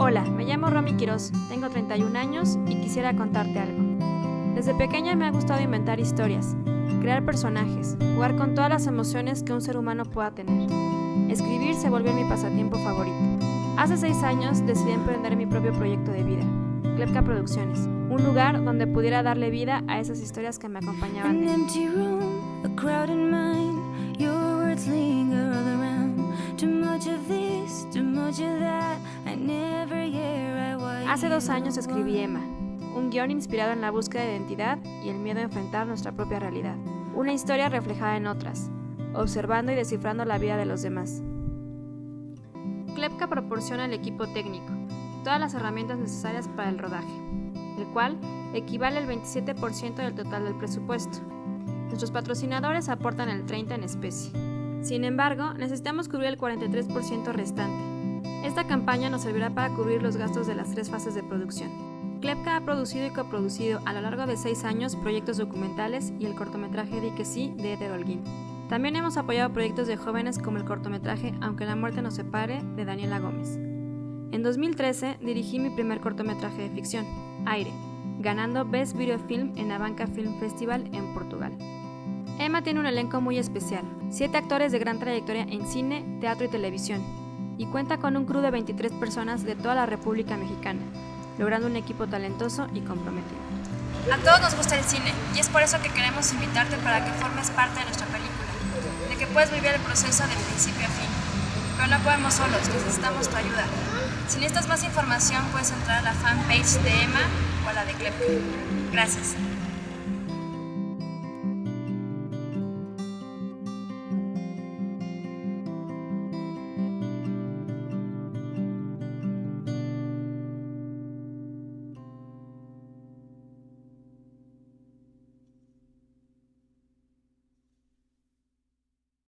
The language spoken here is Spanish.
Hola, me llamo Romy Quiroz, tengo 31 años y quisiera contarte algo. Desde pequeña me ha gustado inventar historias, crear personajes, jugar con todas las emociones que un ser humano pueda tener. Escribir se volvió mi pasatiempo favorito. Hace seis años decidí emprender mi propio proyecto de vida, Klepka Producciones, un lugar donde pudiera darle vida a esas historias que me acompañaban. De Hace dos años escribí Emma, un guion inspirado en la búsqueda de identidad y el miedo a enfrentar nuestra propia realidad. Una historia reflejada en otras, observando y descifrando la vida de los demás. Klepka proporciona al equipo técnico todas las herramientas necesarias para el rodaje, el cual equivale al 27% del total del presupuesto. Nuestros patrocinadores aportan el 30% en especie. Sin embargo, necesitamos cubrir el 43% restante. Esta campaña nos servirá para cubrir los gastos de las tres fases de producción. Klepka ha producido y coproducido a lo largo de seis años proyectos documentales y el cortometraje Di que sí de Eder Holguín. También hemos apoyado proyectos de jóvenes como el cortometraje Aunque la muerte nos separe de Daniela Gómez. En 2013 dirigí mi primer cortometraje de ficción, Aire, ganando Best Video Film en Abanca Film Festival en Portugal. Emma tiene un elenco muy especial, siete actores de gran trayectoria en cine, teatro y televisión, y cuenta con un crew de 23 personas de toda la República Mexicana, logrando un equipo talentoso y comprometido. A todos nos gusta el cine y es por eso que queremos invitarte para que formes parte de nuestra película que puedes vivir el proceso de principio a fin. Pero no podemos solos, necesitamos tu ayuda. Si necesitas más información, puedes entrar a la fanpage de Emma o a la de Clepka. Gracias.